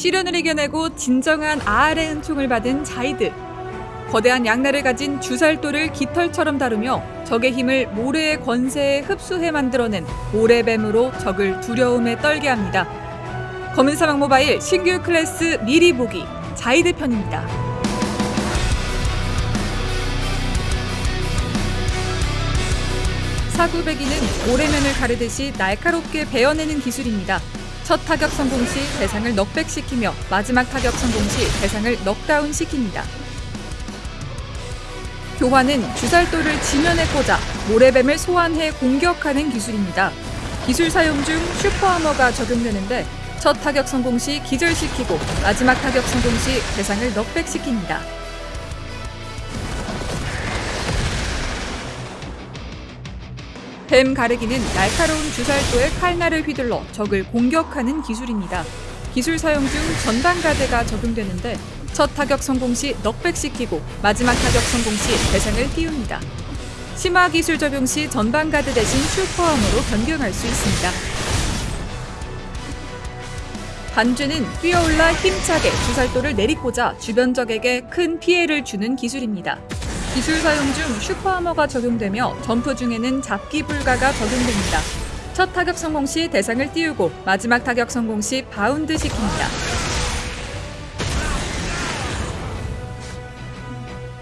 시련을 이겨내고 진정한 아알의 은총을 받은 자이드. 거대한 양날을 가진 주살도를 깃털처럼 다루며 적의 힘을 모래의 권세에 흡수해 만들어낸 모래뱀으로 적을 두려움에 떨게 합니다. 검은 사막 모바일 신규 클래스 미리 보기 자이드 편입니다. 사구배기는 모래면을 가르듯이 날카롭게 베어내는 기술입니다. 첫 타격 성공 시 대상을 넉백시키며 마지막 타격 성공 시 대상을 넉다운 시킵니다. 교환은 주살도를 지면에 꽂아 모래뱀을 소환해 공격하는 기술입니다. 기술 사용 중 슈퍼아머가 적용되는데 첫 타격 성공 시 기절시키고 마지막 타격 성공 시 대상을 넉백시킵니다. 뱀 가르기는 날카로운 주살도에 칼날을 휘둘러 적을 공격하는 기술입니다. 기술 사용 중 전방 가드가 적용되는데 첫 타격 성공 시 넉백시키고 마지막 타격 성공 시 대상을 띄웁니다. 심화 기술 적용 시 전방 가드 대신 슈퍼함으로 변경할 수 있습니다. 반주는 뛰어올라 힘차게 주살도를 내리꽂아 주변 적에게 큰 피해를 주는 기술입니다. 기술 사용 중 슈퍼아머가 적용되며 점프 중에는 잡기 불가가 적용됩니다. 첫 타격 성공 시 대상을 띄우고 마지막 타격 성공 시 바운드 시킵니다.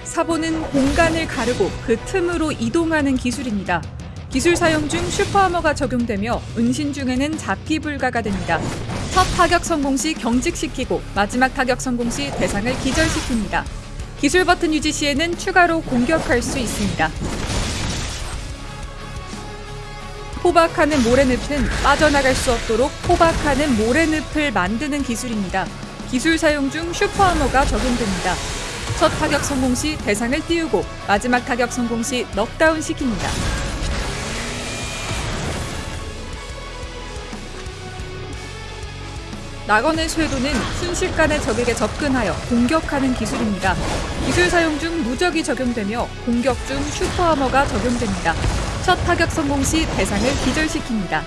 사보는 공간을 가르고 그 틈으로 이동하는 기술입니다. 기술 사용 중 슈퍼아머가 적용되며 은신 중에는 잡기 불가가 됩니다. 첫 타격 성공 시 경직시키고 마지막 타격 성공 시 대상을 기절시킵니다. 기술 버튼 유지 시에는 추가로 공격할 수 있습니다. 포박하는 모래늪은 빠져나갈 수 없도록 포박하는 모래늪을 만드는 기술입니다. 기술 사용 중 슈퍼하머가 적용됩니다. 첫 타격 성공 시 대상을 띄우고 마지막 타격 성공 시 넉다운 시킵니다. 낙원의 쇄도는 순식간에 적에게 접근하여 공격하는 기술입니다. 기술 사용 중 무적이 적용되며 공격 중 슈퍼아머가 적용됩니다. 첫 타격 성공 시 대상을 기절시킵니다.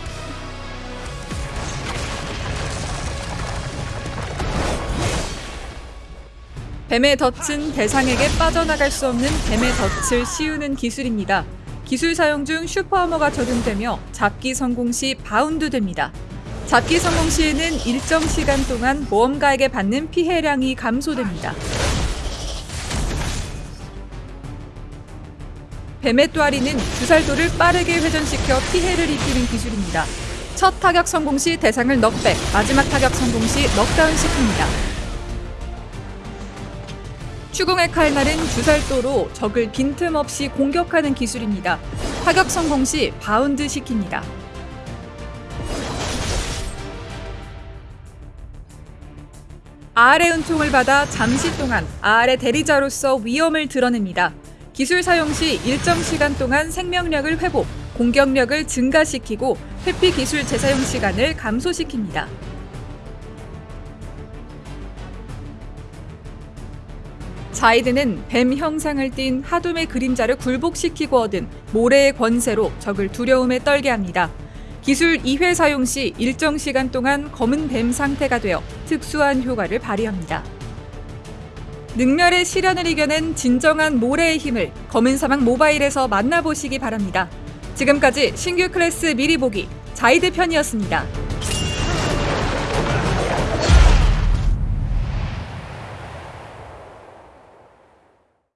뱀의 덫은 대상에게 빠져나갈 수 없는 뱀의 덫을 씌우는 기술입니다. 기술 사용 중 슈퍼아머가 적용되며 잡기 성공 시 바운드 됩니다. 잡기 성공 시에는 일정 시간 동안 모험가에게 받는 피해량이 감소됩니다. 뱀의 또아리는 주살도를 빠르게 회전시켜 피해를 입히는 기술입니다. 첫 타격 성공 시 대상을 넉백, 마지막 타격 성공 시 넉다운 시킵니다. 추궁의 칼날은 주살도로 적을 빈틈없이 공격하는 기술입니다. 타격 성공 시 바운드 시킵니다. 아알의 은총을 받아 잠시 동안 아알의 대리자로서 위엄을 드러냅니다. 기술 사용 시 일정 시간 동안 생명력을 회복, 공격력을 증가시키고 회피 기술 재사용 시간을 감소시킵니다. 자이드는 뱀 형상을 띤 하둠의 그림자를 굴복시키고 얻은 모래의 권세로 적을 두려움에 떨게 합니다. 기술 2회 사용 시 일정 시간 동안 검은 뱀 상태가 되어 특수한 효과를 발휘합니다. 능멸의 시련을 이겨낸 진정한 모래의 힘을 검은 사막 모바일에서 만나보시기 바랍니다. 지금까지 신규 클래스 미리 보기 자이드 편이었습니다.